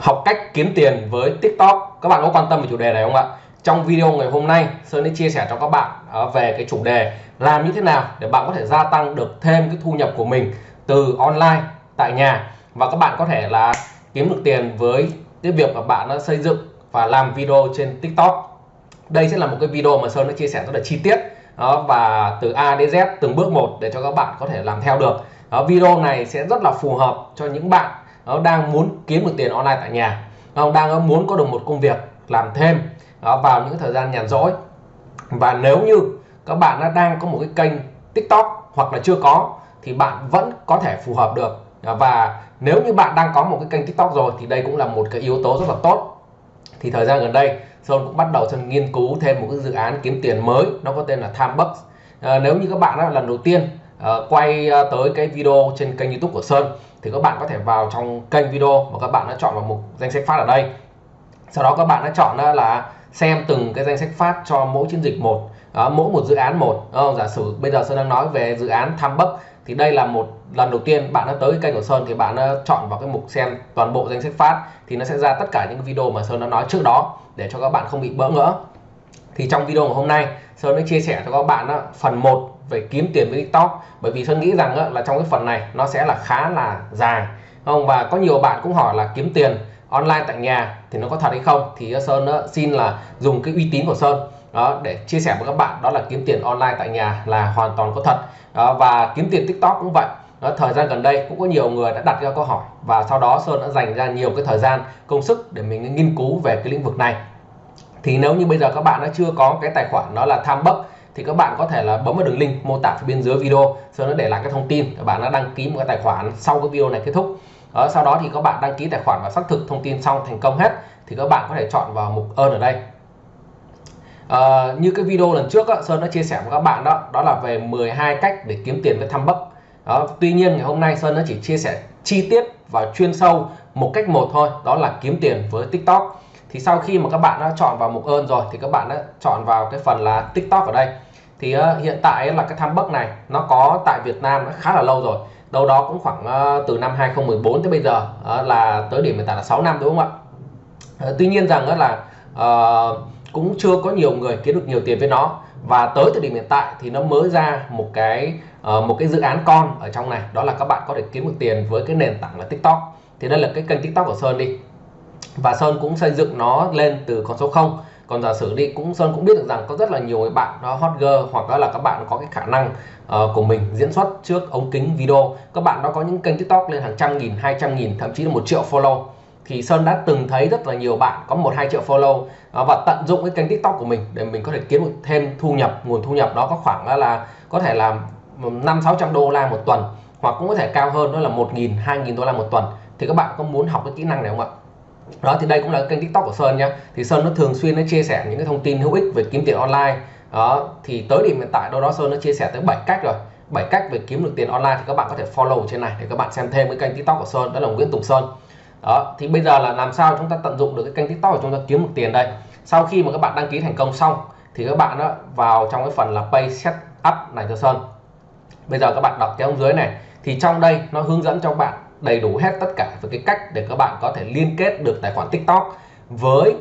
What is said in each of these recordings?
học cách kiếm tiền với TikTok. Các bạn có quan tâm về chủ đề này không ạ? Trong video ngày hôm nay Sơn sẽ chia sẻ cho các bạn à, về cái chủ đề làm như thế nào để bạn có thể gia tăng được thêm cái thu nhập của mình từ online tại nhà. Và các bạn có thể là kiếm được tiền với cái việc mà bạn đã xây dựng và làm video trên TikTok. Đây sẽ là một cái video mà Sơn đã chia sẻ rất là chi tiết đó, và từ A đến Z từng bước một để cho các bạn có thể làm theo được. Đó, video này sẽ rất là phù hợp cho những bạn nó đang muốn kiếm được tiền online tại nhà. Nó đang muốn có được một công việc làm thêm đó, vào những thời gian nhàn rỗi. Và nếu như các bạn đã đang có một cái kênh TikTok hoặc là chưa có thì bạn vẫn có thể phù hợp được. Và nếu như bạn đang có một cái kênh TikTok rồi thì đây cũng là một cái yếu tố rất là tốt. Thì thời gian gần đây Sơn cũng bắt đầu Sơn nghiên cứu thêm một cái dự án kiếm tiền mới nó có tên là Timebucks. À, nếu như các bạn là lần đầu tiên uh, quay ờ, tới cái video trên kênh YouTube của Sơn thì các bạn có thể vào trong kênh video mà các bạn đã chọn vào mục danh sách phát ở đây. Sau đó các bạn đã chọn là xem từng cái danh sách phát cho mỗi chiến dịch một đó, mỗi một dự án một. Oh, giả sử bây giờ Sơn đang nói về dự án tham bấc thì đây là một lần đầu tiên bạn đã tới kênh của Sơn thì bạn đã chọn vào cái mục xem toàn bộ danh sách phát thì nó sẽ ra tất cả những video mà Sơn đã nói trước đó để cho các bạn không bị bỡ ngỡ. Thì trong video ngày hôm nay Sơn sẽ chia sẻ cho các bạn đó, phần 1 về kiếm tiền với TikTok. Bởi vì Sơn nghĩ rằng á, là trong cái phần này nó sẽ là khá là dài. Không? Và có nhiều bạn cũng hỏi là kiếm tiền online tại nhà thì nó có thật hay không? Thì ờ, Sơn á, xin là dùng cái uy tín của Sơn đó để chia sẻ với các bạn đó là kiếm tiền online tại nhà là hoàn toàn có thật. Đó, và kiếm tiền TikTok cũng vậy. Đó, thời gian gần đây cũng có nhiều người đã đặt ra câu hỏi và sau đó Sơn đã dành ra nhiều cái thời gian công sức để mình nghiên cứu về cái lĩnh vực này. Thì nếu như bây giờ các bạn đã chưa có cái tài khoản đó là tham bấc thì các bạn có thể là bấm vào đường link mô tả phía bên dưới video Sơn đã để lại cái thông tin các bạn đã đăng ký một cái tài khoản sau cái video này kết thúc. Đó, sau đó thì các bạn đăng ký tài khoản và xác thực thông tin xong thành công hết thì các bạn có thể chọn vào mục ơn ở đây. À, như cái video lần trước đó, Sơn đã chia sẻ với các bạn đó đó là về 12 cách để kiếm tiền với thăm bấc đó tuy nhiên ngày hôm nay Sơn nó chỉ chia sẻ chi tiết và chuyên sâu một cách một thôi đó là kiếm tiền với TikTok thì sau khi mà các bạn đã chọn vào mục ơn rồi thì các bạn đã chọn vào cái phần là TikTok ở đây. Thì uh, hiện tại là cái tham bấc này nó có tại Việt Nam đã khá là lâu rồi. Đâu đó cũng khoảng uh, từ năm 2014 tới bây giờ uh, là tới điểm hiện tại là 6 năm đúng không ạ? Uh, tuy nhiên rằng uh, là uh, cũng chưa có nhiều người kiếm được nhiều tiền với nó. Và tới thời điểm hiện tại thì nó mới ra một cái uh, một cái dự án con ở trong này. Đó là các bạn có thể kiếm được tiền với cái nền tảng là TikTok. Thì đây là cái kênh TikTok của Sơn đi và Sơn cũng xây dựng nó lên từ con số 0 còn giả sử đi cũng Sơn cũng biết được rằng có rất là nhiều người bạn đó hot girl hoặc là các bạn có cái khả năng uh, của mình diễn xuất trước ống kính video. Các bạn đó có những kênh tiktok lên hàng trăm nghìn hai trăm nghìn thậm chí là một triệu follow. Thì Sơn đã từng thấy rất là nhiều bạn có một hai triệu follow uh, và tận dụng cái kênh tiktok của mình để mình có thể kiếm được thêm thu nhập. Nguồn thu nhập đó có khoảng là có thể là năm sáu trăm đô la một tuần hoặc cũng có thể cao hơn đó là một nghìn hai nghìn đô la một tuần. Thì các bạn có muốn học cái kỹ năng này không ạ? Đó, thì đây cũng là kênh tiktok của sơn nhá. Thì sơn nó thường xuyên nó chia sẻ những cái thông tin hữu ích về kiếm tiền online. Đó, thì tới điểm hiện tại đâu đó sơn nó chia sẻ tới 7 cách rồi. 7 cách về kiếm được tiền online thì các bạn có thể follow trên này để các bạn xem thêm cái kênh tiktok của sơn, đó là nguyễn tùng sơn. Đó, thì bây giờ là làm sao chúng ta tận dụng được cái kênh tiktok của chúng ta kiếm được tiền đây? Sau khi mà các bạn đăng ký thành công xong, thì các bạn đó vào trong cái phần là pay set up này cho sơn. Bây giờ các bạn đọc cái ông dưới này. Thì trong đây nó hướng dẫn cho bạn đầy đủ hết tất cả về cái cách để các bạn có thể liên kết được tài khoản TikTok với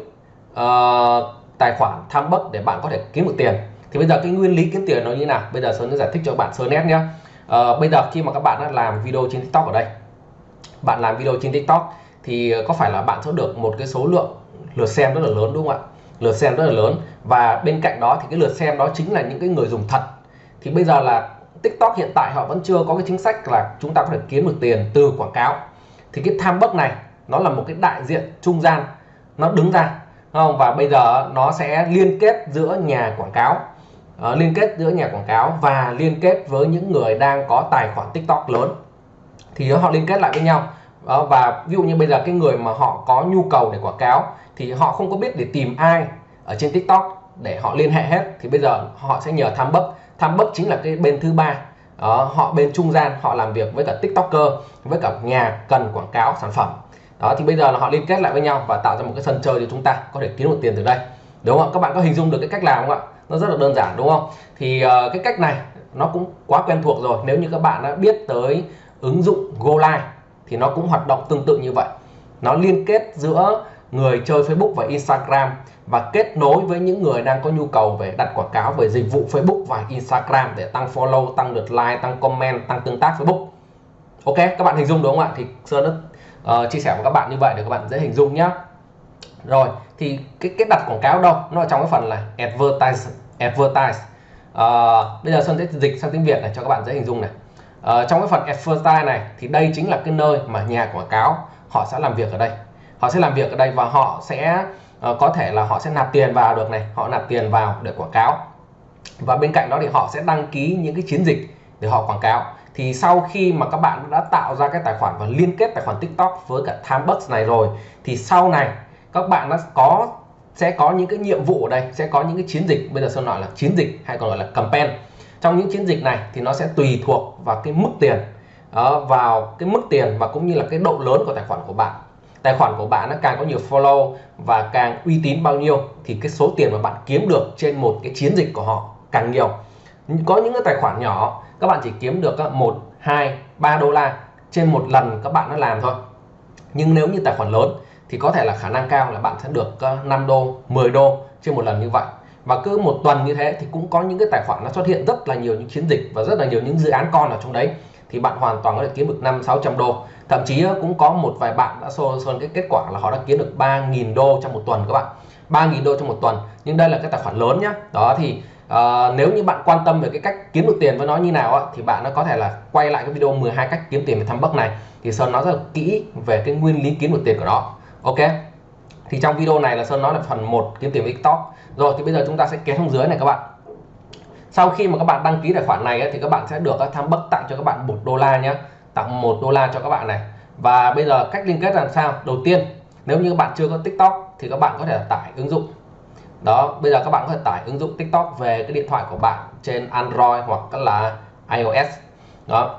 uh, tài khoản tham bấc để bạn có thể kiếm được tiền. Thì bây giờ cái nguyên lý kiếm tiền nó như nào? Bây giờ sơn sẽ giải thích cho các bạn sơ nét nhé uh, ờ, bây giờ khi mà các bạn đã làm video trên TikTok ở đây bạn làm video trên TikTok thì có phải là bạn sẽ được một cái số lượng lượt xem rất là lớn đúng không ạ? Lượt xem rất là lớn và bên cạnh đó thì cái lượt xem đó chính là những cái người dùng thật. Thì bây giờ là TikTok hiện tại họ vẫn chưa có cái chính sách là chúng ta có thể kiếm được tiền từ quảng cáo. Thì cái tham bốc này nó là một cái đại diện trung gian. Nó đứng ra không? Và bây giờ nó sẽ liên kết giữa nhà quảng cáo uh, liên kết giữa nhà quảng cáo và liên kết với những người đang có tài khoản TikTok lớn. Thì họ liên kết lại với nhau. Đó, và ví dụ như bây giờ cái người mà họ có nhu cầu để quảng cáo thì họ không có biết để tìm ai ở trên TikTok để họ liên hệ hết. Thì bây giờ họ sẽ nhờ tham bấc tham bất chính là cái bên thứ ba. Đó, họ bên trung gian họ làm việc với cả tiktoker với cả nhà cần quảng cáo sản phẩm. Đó thì bây giờ là họ liên kết lại với nhau và tạo ra một cái sân chơi để chúng ta có thể kiếm được tiền từ đây. Đúng không các bạn có hình dung được cái cách làm không ạ? Nó rất là đơn giản đúng không? Thì uh, cái cách này nó cũng quá quen thuộc rồi. Nếu như các bạn đã biết tới ứng dụng GoLive thì nó cũng hoạt động tương tự như vậy. Nó liên kết giữa người chơi Facebook và Instagram và kết nối với những người đang có nhu cầu về đặt quảng cáo về dịch vụ Facebook và Instagram để tăng follow, tăng lượt like, tăng comment, tăng tương tác Facebook. Ok, các bạn hình dung đúng không ạ? Thì Sơn đã uh, chia sẻ với các bạn như vậy để các bạn dễ hình dung nhé. Rồi, thì cái cái đặt quảng cáo đâu? Nó ở trong cái phần là advertise advertise. Uh, bây giờ Sơn sẽ dịch sang tiếng Việt này cho các bạn dễ hình dung này. Uh, trong cái phần advertise này thì đây chính là cái nơi mà nhà quảng cáo họ sẽ làm việc ở đây. Họ sẽ làm việc ở đây và họ sẽ Ờ, có thể là họ sẽ nạp tiền vào được này, họ nạp tiền vào để quảng cáo. Và bên cạnh đó thì họ sẽ đăng ký những cái chiến dịch để họ quảng cáo. Thì sau khi mà các bạn đã tạo ra cái tài khoản và liên kết tài khoản TikTok với cả Timebucks này rồi thì sau này các bạn đã có sẽ có những cái nhiệm vụ ở đây sẽ có những cái chiến dịch. Bây giờ sơn nói là chiến dịch hay còn gọi là campaign. Trong những chiến dịch này thì nó sẽ tùy thuộc vào cái mức tiền uh, vào cái mức tiền và cũng như là cái độ lớn của tài khoản của bạn tài khoản của bạn nó càng có nhiều follow và càng uy tín bao nhiêu, thì cái số tiền mà bạn kiếm được trên một cái chiến dịch của họ càng nhiều. Có những cái tài khoản nhỏ, các bạn chỉ kiếm được 1 2 3 đô la trên một lần các bạn nó làm thôi. Nhưng nếu như tài khoản lớn thì có thể là khả năng cao là bạn sẽ được ờ, 5 đô 10 đô trên một lần như vậy. Và cứ một tuần như thế thì cũng có những cái tài khoản nó xuất hiện rất là nhiều những chiến dịch và rất là nhiều những dự án con ở trong đấy thì bạn hoàn toàn có thể kiếm được 5 600 đô. Thậm chí ờ, cũng có một vài bạn đã xô sơn cái kết quả là họ đã kiếm được 3.000 đô trong một tuần các bạn. 3.000 đô trong một tuần. Nhưng đây là cái tài khoản lớn nhá. Đó thì uh, nếu như bạn quan tâm về cái cách kiếm được tiền với nó như nào á, thì bạn nó có thể là quay lại cái video 12 cách kiếm tiền về thăm bắc này. Thì sơn nói rất là kỹ về cái nguyên lý kiếm được tiền của nó. Ok? Thì trong video này là sơn nói là phần 1 kiếm tiền với tiktok. Rồi thì bây giờ chúng ta sẽ kéo xuống dưới này các bạn sau khi mà các bạn đăng ký tài khoản này ấy, thì các bạn sẽ được các tham bất tặng cho các bạn một đô la nhé tặng một đô la cho các bạn này. Và bây giờ cách liên kết làm sao? Đầu tiên nếu như các bạn chưa có tiktok thì các bạn có thể tải ứng dụng. Đó bây giờ các bạn có thể tải ứng dụng tiktok về cái điện thoại của bạn trên android hoặc là ios. Đó.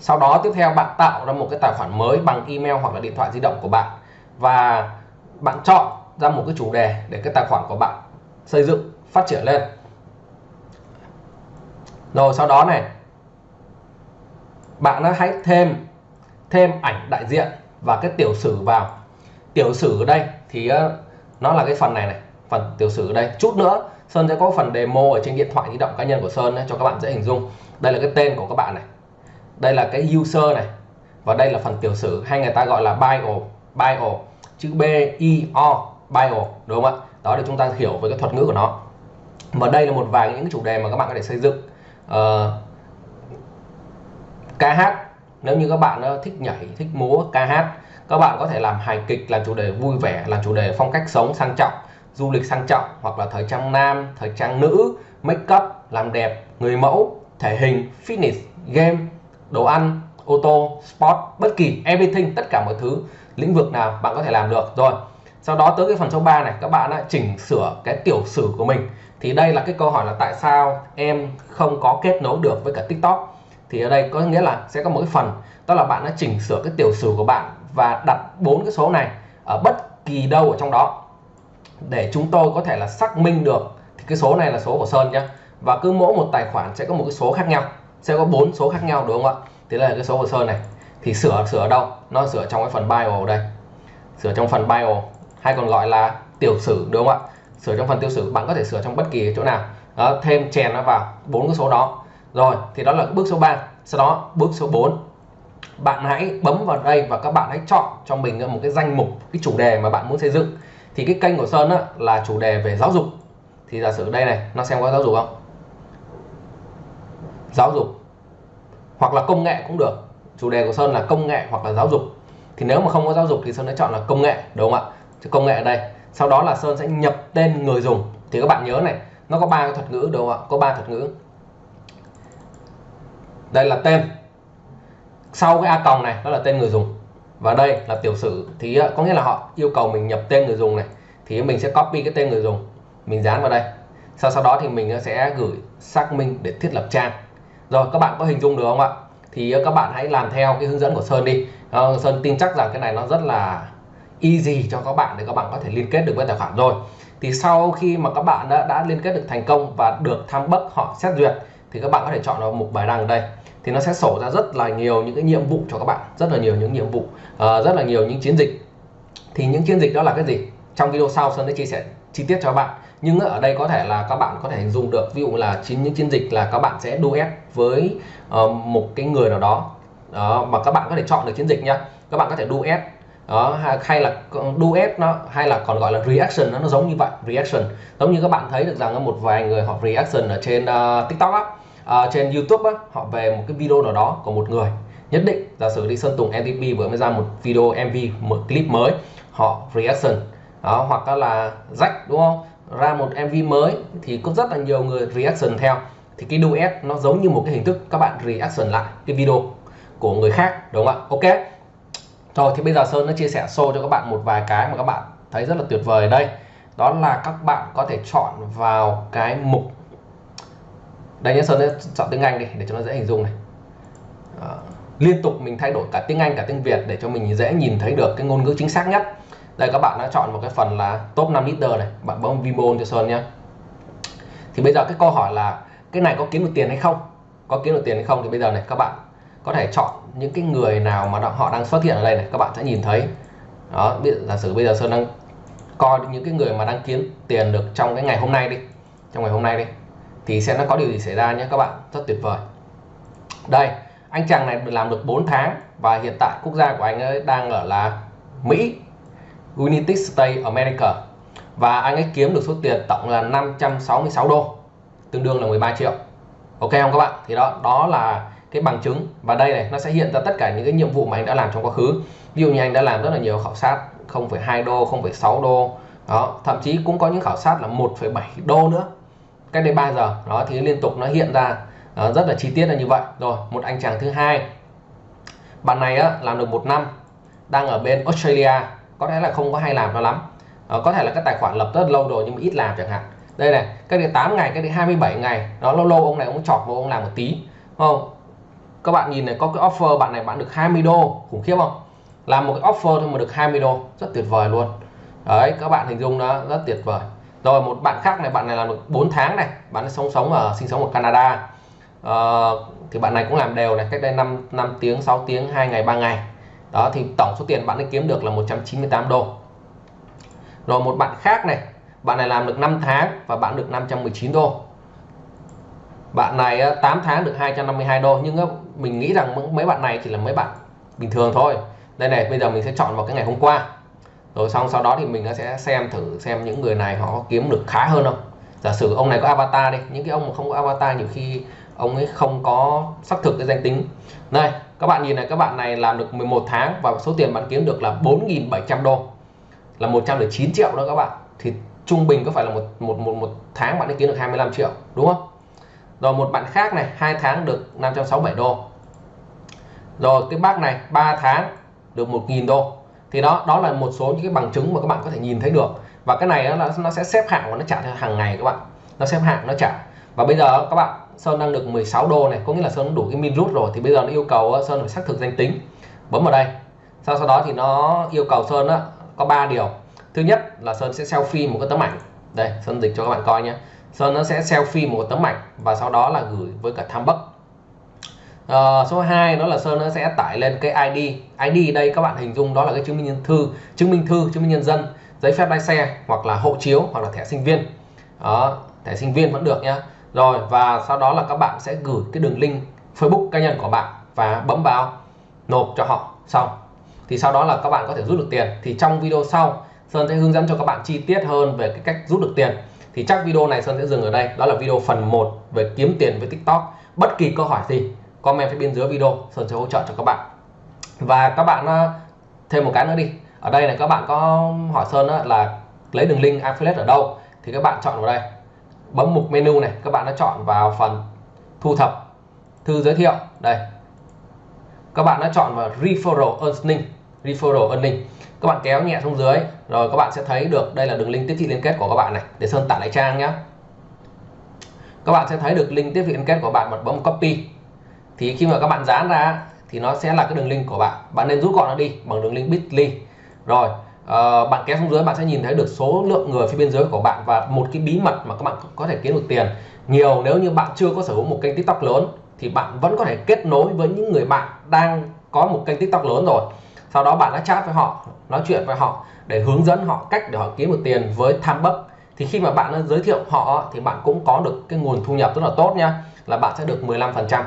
Sau đó tiếp theo bạn tạo ra một cái tài khoản mới bằng email hoặc là điện thoại di động của bạn. Và bạn chọn ra một cái chủ đề để cái tài khoản của bạn xây dựng phát triển lên rồi sau đó này, bạn nó hãy thêm thêm ảnh đại diện và cái tiểu sử vào. Tiểu sử ở đây thì ờ, nó là cái phần này này, phần tiểu sử ở đây. Chút nữa, Sơn sẽ có phần demo ở trên điện thoại di động cá nhân của Sơn cho các bạn dễ hình dung. Đây là cái tên của các bạn này. Đây là cái user này. Và đây là phần tiểu sử, hay người ta gọi là bio bio, chữ B, I, O, bio, đúng không ạ? Đó, để chúng ta hiểu về cái thuật ngữ của nó. Và đây là một vài những chủ đề mà các bạn có thể xây dựng uh, ca hát nếu như các bạn ờ, thích nhảy thích múa ca hát các bạn có thể làm hài kịch làm chủ đề vui vẻ làm chủ đề phong cách sống sang trọng du lịch sang trọng hoặc là thời trang nam thời trang nữ make up làm đẹp người mẫu thể hình fitness game đồ ăn ô tô sport bất kỳ everything tất cả mọi thứ lĩnh vực nào bạn có thể làm được. Rồi sau đó tới cái phần số 3 này các bạn đã chỉnh sửa cái tiểu sử của mình thì đây là cái câu hỏi là tại sao em không có kết nối được với cả tiktok? Thì ở đây có nghĩa là sẽ có một cái phần, đó là bạn đã chỉnh sửa cái tiểu sử của bạn và đặt bốn cái số này ở bất kỳ đâu ở trong đó. Để chúng tôi có thể là xác minh được thì cái số này là số của Sơn nhé và cứ mỗi một tài khoản sẽ có một cái số khác nhau, sẽ có bốn số khác nhau, đúng không ạ? Thì đây là cái số của Sơn này. Thì sửa sửa ở đâu? Nó sửa trong cái phần bio đây. Sửa trong phần bio. Hay còn gọi là tiểu sử, đúng không ạ? Sửa trong phần tiêu sử bạn có thể sửa trong bất kỳ chỗ nào. Đó, thêm chèn nó vào bốn cái số đó. Rồi thì đó là bước số 3 sau đó bước số 4 bạn hãy bấm vào đây và các bạn hãy chọn cho mình một cái danh mục cái chủ đề mà bạn muốn xây dựng. Thì cái kênh của Sơn á, là chủ đề về giáo dục. Thì giả sử đây này nó xem có giáo dục không? Giáo dục. Hoặc là công nghệ cũng được. Chủ đề của Sơn là công nghệ hoặc là giáo dục. Thì nếu mà không có giáo dục thì Sơn đã chọn là công nghệ đúng không ạ? Chứ công nghệ ở đây sau đó là Sơn sẽ nhập tên người dùng. Thì các bạn nhớ này, nó có ba cái thuật ngữ đúng không ạ? Có ba thuật ngữ. Đây là tên. Sau cái a còng này đó là tên người dùng. Và đây là tiểu sử. Thì à, có nghĩa là họ yêu cầu mình nhập tên người dùng này. Thì mình sẽ copy cái tên người dùng. Mình dán vào đây. Sau sau đó thì mình à, sẽ gửi xác minh để thiết lập trang. Rồi, các bạn có hình dung được không ạ? Thì à, các bạn hãy làm theo cái hướng dẫn của Sơn đi. Ờ, Sơn tin chắc rằng cái này nó rất là easy cho các bạn để các bạn có thể liên kết được với tài khoản rồi. Thì sau khi mà các bạn đã, đã liên kết được thành công và được tham bất họ xét duyệt thì các bạn có thể chọn vào mục bài đăng ở đây. Thì nó sẽ sổ ra rất là nhiều những cái nhiệm vụ cho các bạn rất là nhiều những nhiệm vụ uh, rất là nhiều những chiến dịch. Thì những chiến dịch đó là cái gì? Trong video sau Sơn sẽ chia sẻ chi tiết cho các bạn. Nhưng ở đây có thể là các bạn có thể hình dung được ví dụ là chính những chiến dịch là các bạn sẽ duet với uh, một cái người nào đó. Đó mà các bạn có thể chọn được chiến dịch nhá. Các bạn có thể duet đó hay là duet nó hay là còn gọi là reaction nó, nó giống như vậy reaction. Giống như các bạn thấy được rằng một vài người họ reaction ở trên uh, tiktok á uh, trên youtube á họ về một cái video nào đó của một người. Nhất định giả sử đi sơn tùng mtp vừa mới ra một video mv một clip mới họ reaction. Đó hoặc là rách đúng không? Ra một mv mới thì cũng rất là nhiều người reaction theo. Thì cái duet nó giống như một cái hình thức các bạn reaction lại cái video của người khác đúng không ạ? Ok rồi thì bây giờ Sơn nó chia sẻ show cho các bạn một vài cái mà các bạn thấy rất là tuyệt vời ở đây. Đó là các bạn có thể chọn vào cái mục đây nhé Sơn sẽ chọn tiếng Anh đi để cho nó dễ hình dung này. À, liên tục mình thay đổi cả tiếng Anh cả tiếng Việt để cho mình dễ nhìn thấy được cái ngôn ngữ chính xác nhất. Đây các bạn đã chọn một cái phần là top 5 leader này. Bạn bấm Vimeo cho Sơn nhé. Thì bây giờ cái câu hỏi là cái này có kiếm được tiền hay không? Có kiếm được tiền hay không? Thì bây giờ này các bạn có thể chọn những cái người nào mà họ đang xuất hiện ở đây này, các bạn sẽ nhìn thấy. Đó giả sử bây giờ Sơn đang coi những cái người mà đang kiếm tiền được trong cái ngày hôm nay đi, trong ngày hôm nay đi, thì sẽ nó có điều gì xảy ra nhé, các bạn? Rất tuyệt vời. Đây, anh chàng này làm được 4 tháng và hiện tại quốc gia của anh ấy đang ở là Mỹ, United States America. Và anh ấy kiếm được số tiền tổng là 566 đô, tương đương là 13 triệu. Ok không các bạn? Thì đó đó là cái bằng chứng. Và đây này nó sẽ hiện ra tất cả những cái nhiệm vụ mà anh đã làm trong quá khứ. Ví dụ như anh đã làm rất là nhiều khảo sát 0,2 đô 0,6 đô. Đó thậm chí cũng có những khảo sát là 1,7 đô nữa. Cách đây 3 giờ. Đó thì liên tục nó hiện ra uh, rất là chi tiết là như vậy. Rồi một anh chàng thứ hai. Bạn này á, làm được một năm đang ở bên Australia. Có thể là không có hay làm nó lắm. Uh, có thể là cái tài khoản lập rất lâu rồi nhưng mà ít làm chẳng hạn. Đây này cái đây 8 ngày cái đây 27 ngày. Đó lâu lâu ông này ông chọt vô ông làm một tí không? Các bạn nhìn này có cái offer bạn này bạn được 20 đô. Khủng khiếp không? Làm một cái offer thôi mà được 20 đô. Rất tuyệt vời luôn. Đấy các bạn hình dung nó rất tuyệt vời. Rồi một bạn khác này bạn này làm được 4 tháng này. Bạn ấy sống sống ở sinh sống ở Canada. À, thì bạn này cũng làm đều này. Cách đây 5 5 tiếng 6 tiếng 2 ngày 3 ngày. Đó thì tổng số tiền bạn ấy kiếm được là 198 đô. Rồi một bạn khác này. Bạn này làm được 5 tháng và bạn được 519 đô bạn này 8 tháng được 252 đô, nhưng mình nghĩ rằng mấy bạn này chỉ là mấy bạn bình thường thôi. Đây này, bây giờ mình sẽ chọn vào cái ngày hôm qua. Rồi xong, sau đó thì mình sẽ xem thử xem những người này họ kiếm được khá hơn không. Giả sử ông này có avatar đi, những cái ông mà không có avatar nhiều khi ông ấy không có xác thực cái danh tính. Đây các bạn nhìn này, các bạn này làm được 11 tháng và số tiền bạn kiếm được là 4.700 đô. Là 109 triệu đó các bạn. Thì trung bình có phải là một một một một tháng bạn ấy kiếm được 25 triệu, đúng không? Rồi một bạn khác này hai tháng được 567 đô. Rồi cái bác này 3 tháng được 1.000 đô. Thì đó đó là một số những cái bằng chứng mà các bạn có thể nhìn thấy được. Và cái này nó, nó sẽ xếp hạng và nó trả theo hàng ngày các bạn. Nó xếp hạng nó trả. Và bây giờ các bạn Sơn đang được 16 đô này có nghĩa là Sơn đủ cái min rút rồi. Thì bây giờ nó yêu cầu Sơn phải xác thực danh tính. Bấm vào đây. Sau sau đó thì nó yêu cầu Sơn á, có 3 điều. Thứ nhất là Sơn sẽ selfie một cái tấm ảnh. Đây Sơn dịch cho các bạn coi nhé. Sơn nó sẽ selfie một tấm ảnh và sau đó là gửi với cả tham bất à, số 2 đó là Sơn nó sẽ tải lên cái ID ID đây các bạn hình dung đó là cái chứng minh nhân thư chứng minh thư chứng minh nhân dân giấy phép lái xe hoặc là hộ chiếu hoặc là thẻ sinh viên. Đó, thẻ sinh viên vẫn được nhá. Rồi và sau đó là các bạn sẽ gửi cái đường link Facebook cá nhân của bạn và bấm vào nộp cho họ. Xong. Thì sau đó là các bạn có thể rút được tiền. Thì trong video sau Sơn sẽ hướng dẫn cho các bạn chi tiết hơn về cái cách rút được tiền thì chắc video này Sơn sẽ dừng ở đây. Đó là video phần 1 về kiếm tiền với TikTok. Bất kỳ câu hỏi gì, comment phía bên dưới video, Sơn sẽ hỗ trợ cho các bạn. Và các bạn ờ, thêm một cái nữa đi. Ở đây này, các bạn có hỏi Sơn là lấy đường link affiliate ở đâu? Thì các bạn chọn vào đây. Bấm mục menu này, các bạn đã chọn vào phần thu thập, thư giới thiệu. Đây. Các bạn đã chọn vào referral earning referral earning các bạn kéo nhẹ xuống dưới rồi các bạn sẽ thấy được đây là đường link tiếp thị liên kết của các bạn này. Để sơn tải lại trang nhé các bạn sẽ thấy được link tiếp thị liên kết của bạn bật bấm copy. Thì khi mà các bạn dán ra thì nó sẽ là cái đường link của bạn. Bạn nên rút gọn nó đi bằng đường link bitly. Rồi uh, bạn kéo xuống dưới bạn sẽ nhìn thấy được số lượng người phía bên dưới của bạn và một cái bí mật mà các bạn có thể kiếm được tiền. Nhiều nếu như bạn chưa có sở hữu một kênh tiktok lớn thì bạn vẫn có thể kết nối với những người bạn đang có một kênh tiktok lớn rồi sau đó bạn đã chat với họ, nói chuyện với họ để hướng dẫn họ cách để họ kiếm được tiền với tham bấc thì khi mà bạn giới thiệu họ thì bạn cũng có được cái nguồn thu nhập rất là tốt nha là bạn sẽ được 15 phần trăm.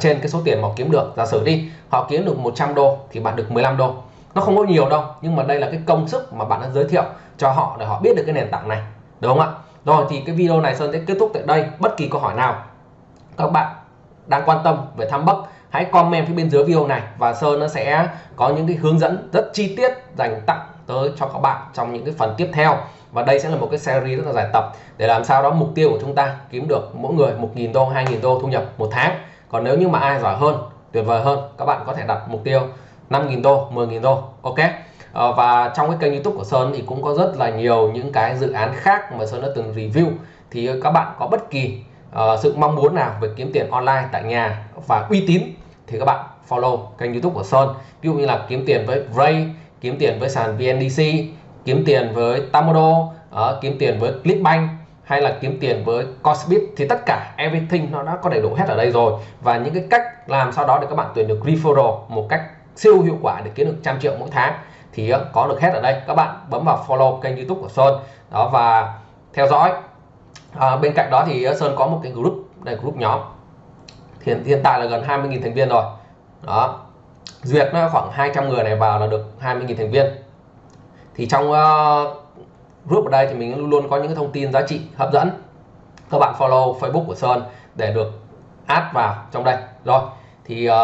Trên cái số tiền mà kiếm được. Giả sử đi, họ kiếm được 100 đô thì bạn được 15 đô. Nó không có nhiều đâu, nhưng mà đây là cái công sức mà bạn đã giới thiệu cho họ để họ biết được cái nền tảng này, đúng không ạ? Rồi thì cái video này Sơn sẽ kết thúc tại đây. Bất kỳ câu hỏi nào, các bạn đang quan tâm về thăm bấc hãy comment phía bên dưới video này và Sơn nó sẽ có những cái hướng dẫn rất chi tiết dành tặng tới cho các bạn trong những cái phần tiếp theo. Và đây sẽ là một cái series rất là dài tập để làm sao đó mục tiêu của chúng ta kiếm được mỗi người 1.000 đô 2.000 đô thu nhập một tháng. Còn nếu như mà ai giỏi hơn tuyệt vời hơn các bạn có thể đặt mục tiêu 5.000 đô 10.000 đô ok? À, và trong cái kênh youtube của Sơn thì cũng có rất là nhiều những cái dự án khác mà Sơn đã từng review. Thì các bạn có bất kỳ uh, sự mong muốn nào về kiếm tiền online tại nhà và uy tín thì các bạn follow kênh youtube của Sơn. Ví dụ như là kiếm tiền với Ray kiếm tiền với sàn VNDC kiếm tiền với Tamodo uh, ờ, kiếm tiền với Clickbank hay là kiếm tiền với Cosbit thì tất cả everything nó đã có đầy đủ hết ở đây rồi. Và những cái cách làm sau đó để các bạn tuyển được referral một cách siêu hiệu quả để kiếm được trăm triệu mỗi tháng thì ờ, có được hết ở đây. Các bạn bấm vào follow kênh youtube của Sơn. Đó và theo dõi. À, bên cạnh đó thì Sơn có một cái group đây group nhóm hiện hiện tại là gần 20.000 thành viên rồi. Đó. Duyệt nó khoảng 200 người này vào là được 20.000 thành viên. Thì trong uh, group ở đây thì mình luôn luôn có những cái thông tin giá trị hấp dẫn. Các bạn follow Facebook của Sơn để được add vào trong đây. Rồi. Thì uh,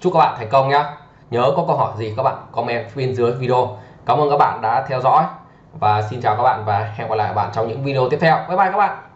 chúc các bạn thành công nhé nhớ có câu hỏi gì các bạn comment bên dưới video. Cảm ơn các bạn đã theo dõi. Và xin chào các bạn và hẹn gặp lại các bạn trong những video tiếp theo. Bye bye các bạn.